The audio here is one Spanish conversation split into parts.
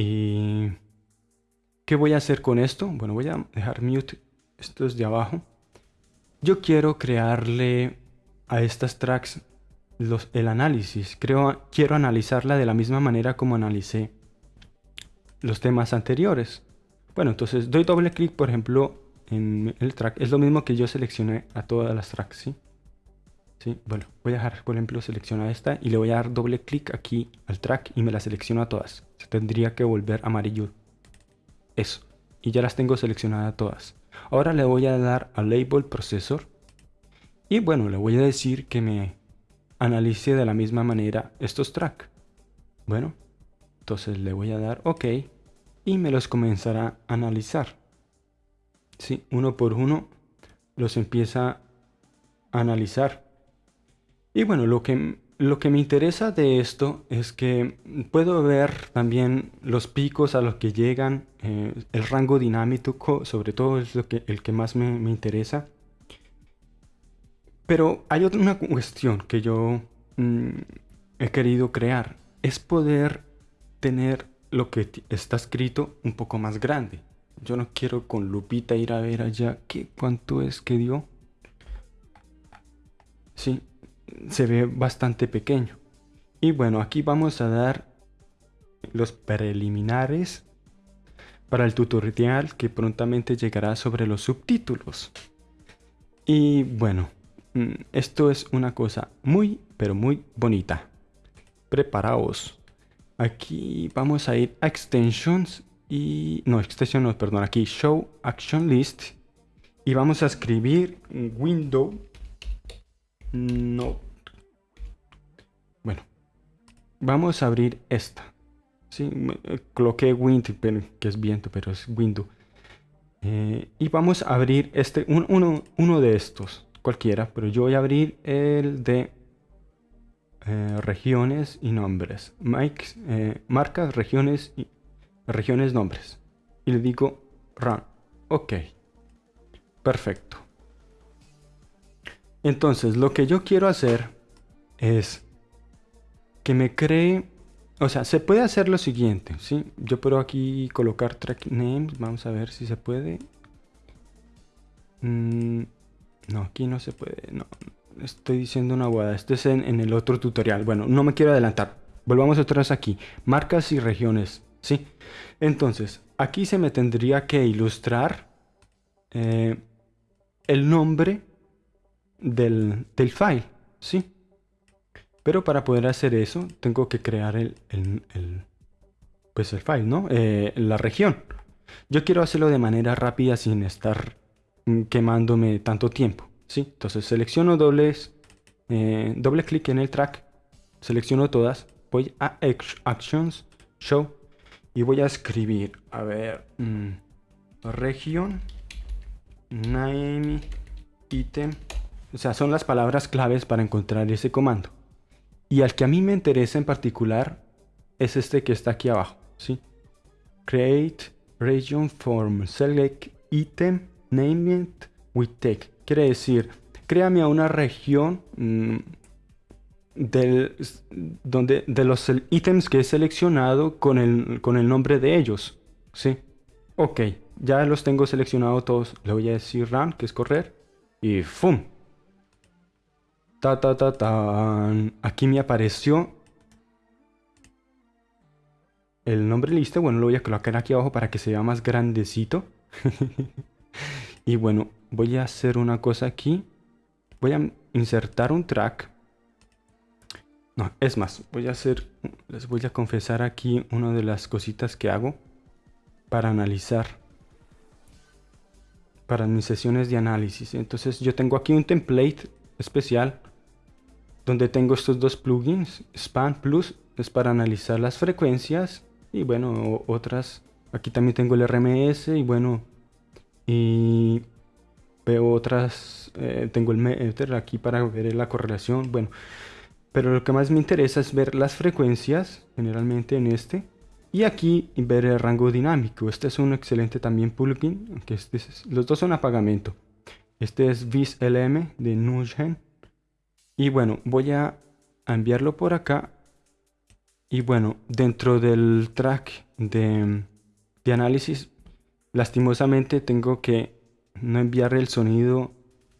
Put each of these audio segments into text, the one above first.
Y... ¿Qué voy a hacer con esto? Bueno, voy a dejar mute estos de abajo. Yo quiero crearle a estas tracks los, el análisis. Creo, quiero analizarla de la misma manera como analicé los temas anteriores. Bueno, entonces doy doble clic, por ejemplo, en el track. Es lo mismo que yo seleccioné a todas las tracks, ¿sí? ¿Sí? Bueno, voy a dejar, por ejemplo, seleccionar esta y le voy a dar doble clic aquí al track y me la selecciono a todas. Se tendría que volver amarillo. Eso. Y ya las tengo seleccionadas todas. Ahora le voy a dar a Label Processor. Y bueno, le voy a decir que me analice de la misma manera estos tracks. Bueno, entonces le voy a dar OK y me los comenzará a analizar. Sí, uno por uno los empieza a analizar. Y bueno, lo que, lo que me interesa de esto es que puedo ver también los picos a los que llegan, eh, el rango dinámico, sobre todo es lo que, el que más me, interesa. Pero hay otra cuestión que yo mm, he querido crear, es poder tener lo que está escrito un poco más grande. Yo no quiero con lupita ir a ver allá qué cuánto es que dio. Sí, se ve bastante pequeño. Y bueno, aquí vamos a dar los preliminares para el tutorial que prontamente llegará sobre los subtítulos. Y bueno, mm, esto es una cosa muy, pero muy bonita. Preparaos. Aquí vamos a ir a Extensions y... No, Extension no, perdón. Aquí Show Action List. Y vamos a escribir Window no. Bueno. Vamos a abrir esta. Sí, eh, coloqué Wind, que es viento, pero es Window. Eh, y vamos a abrir este, uno, uno, de estos, cualquiera, pero yo voy a abrir el de eh, regiones y nombres. Mike, marcas, regiones y regiones, nombres. Y le digo run. Ok. Perfecto. Entonces, lo que yo quiero hacer es que me cree... O sea, se puede hacer lo siguiente, ¿sí? Yo puedo aquí colocar track names. Vamos a ver si se puede. Mm, no, aquí no se puede. No, estoy diciendo una guada. Esto es en, el otro tutorial. Bueno, no me quiero adelantar. Volvamos vez aquí. Marcas y regiones, ¿sí? Entonces, aquí se me tendría que ilustrar eh, el nombre del, file, ¿sí? Pero para poder hacer eso, tengo que crear el, pues el file, ¿no? Eh, la región. Yo quiero hacerlo de manera rápida sin estar mm, quemándome tanto tiempo, ¿sí? Entonces selecciono dobles, eh, doble clic en el track, selecciono todas, voy a Actions, Show, y voy a escribir, a ver, mm, región, name, item, o sea, son las palabras claves para encontrar ese comando. Y al que a mí me interesa en particular es este que está aquí abajo, ¿sí? Create region form, select item, name it with. Quiere decir, créame a una región mm, del, donde, de los ítems que he seleccionado con el, con el nombre de ellos, ¿sí? Ok, ya los tengo seleccionados todos. Le voy a decir run, que es correr, y ¡fum! Ta, ta, ta, ta. Aquí me apareció el nombre listo. Bueno, lo voy a colocar aquí abajo para que se vea más grandecito. y bueno, voy a hacer una cosa aquí. Voy a insertar un track. No, es más, voy a hacer, les voy a confesar aquí una de las cositas que hago para analizar, para mis sesiones de análisis. Entonces yo tengo aquí un template especial donde tengo estos dos plugins. Span Plus es para analizar las frecuencias y bueno, otras. Aquí también tengo el RMS y bueno, y veo otras. Eh, tengo el meter aquí para ver la correlación. Bueno, pero lo que más me interesa es ver las frecuencias, generalmente en este. Y aquí ver el rango dinámico. Este es un excelente también plugin, aunque este los dos son a. Este es VisLM de Nugen y bueno, voy a enviarlo por acá. Y bueno, dentro del track de, análisis, lastimosamente tengo que no enviar el sonido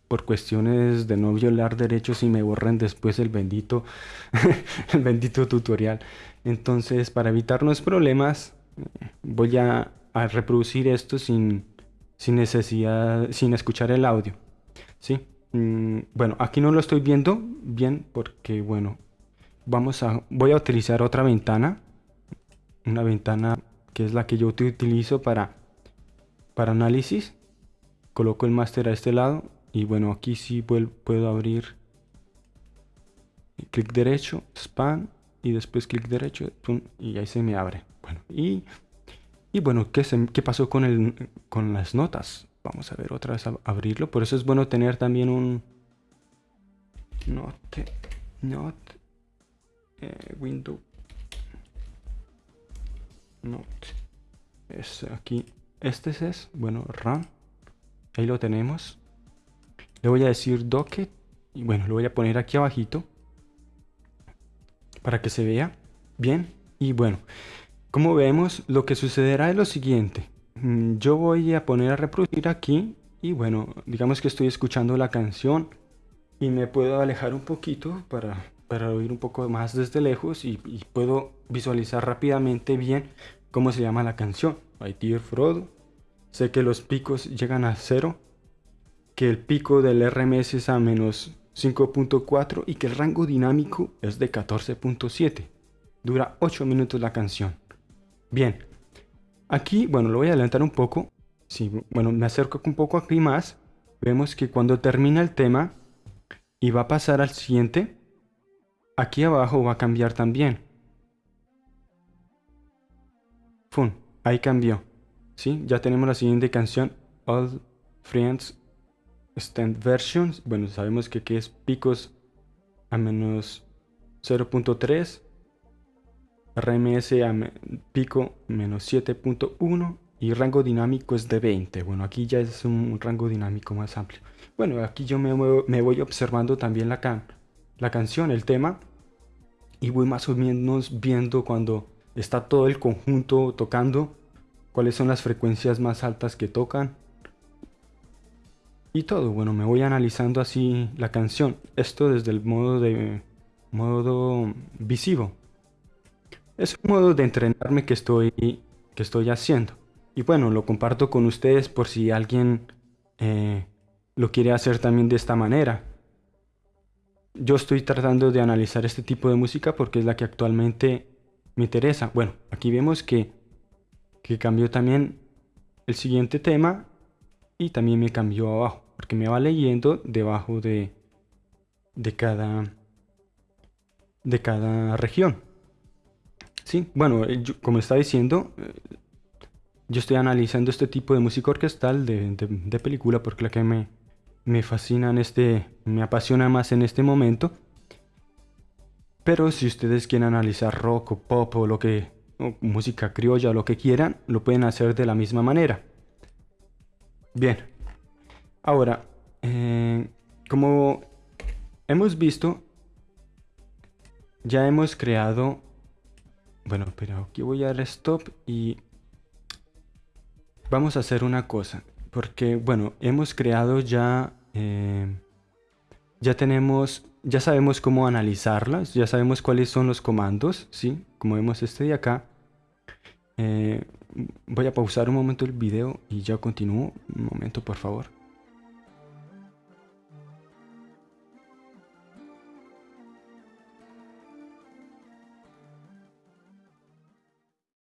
por cuestiones de no violar derechos y me borren después el bendito el bendito tutorial. Entonces, para evitarnos problemas, voy a, reproducir esto sin, sin necesidad, sin escuchar el audio. ¿Sí? Mm, bueno, aquí no lo estoy viendo bien porque, bueno, vamos a, voy a utilizar otra ventana. Una ventana que es la que yo utilizo para, para análisis. Coloco el máster a este lado y bueno, aquí sí puedo abrir clic derecho, span y después clic derecho y ahí se me abre. Bueno, y, y bueno, ¿qué, ¿qué pasó con, el, con las notas? Vamos a ver otra vez a abrirlo. Por eso es bueno tener también un note, note, eh, window, note. Es aquí, este es, bueno, run. Ahí lo tenemos. Le voy a decir docket y bueno, lo voy a poner aquí abajito para que se vea bien. Y bueno, como vemos, lo que sucederá es lo siguiente. Mm, yo voy a poner a reproducir aquí y bueno, digamos que estoy escuchando la canción y me puedo alejar un poquito para, para oír un poco más desde lejos y, puedo visualizar rápidamente bien cómo se llama la canción. My Dear Frodo. Sé que los picos llegan a cero, que el pico del RMS es a menos 5.4 y que el rango dinámico es de 14.7. Dura 8 minutos la canción. Bien, aquí, bueno, lo voy a adelantar un poco. Si, bueno, me acerco un poco aquí más. Vemos que cuando termina el tema y va a pasar al siguiente, aquí abajo va a cambiar también. ¡Fum! Ahí cambió. ¿Sí? Ya tenemos la siguiente canción, All Friends Stand Versions, bueno, sabemos que, es picos a menos 0.3, RMS a pico menos 7.1 y rango dinámico es de 20. Bueno, aquí ya es un rango dinámico más amplio. Bueno, aquí yo me, me voy observando también la, can, la canción, el tema, y voy más o menos viendo cuando está todo el conjunto tocando, cuáles son las frecuencias más altas que tocan, y todo. Bueno, me voy analizando así la canción. Esto desde el modo de modo visivo. Es un modo de entrenarme que estoy, que estoy haciendo. Y bueno, lo comparto con ustedes por si alguien eh, lo quiere hacer también de esta manera. Yo estoy tratando de analizar este tipo de música porque es la que actualmente me interesa. Bueno, aquí vemos que, que cambió también el siguiente tema y también me cambió abajo porque me va leyendo debajo de, de cada de cada región sí bueno eh, como está diciendo eh, yo estoy analizando este tipo de música orquestal de, de, película porque la que me, me fascina en este me apasiona más en este momento pero si ustedes quieren analizar rock o pop o lo que o música criolla o lo que quieran lo pueden hacer de la misma manera Bien. Ahora, eh, como hemos visto, ya hemos creado... Bueno, pero aquí voy a dar stop y vamos a hacer una cosa. Porque, bueno, hemos creado ya... Eh, ya tenemos... Ya sabemos cómo analizarlas, ya sabemos cuáles son los comandos, ¿sí? Como vemos este de acá. Eh, voy a pausar un momento el video y ya continúo. Un momento, por favor.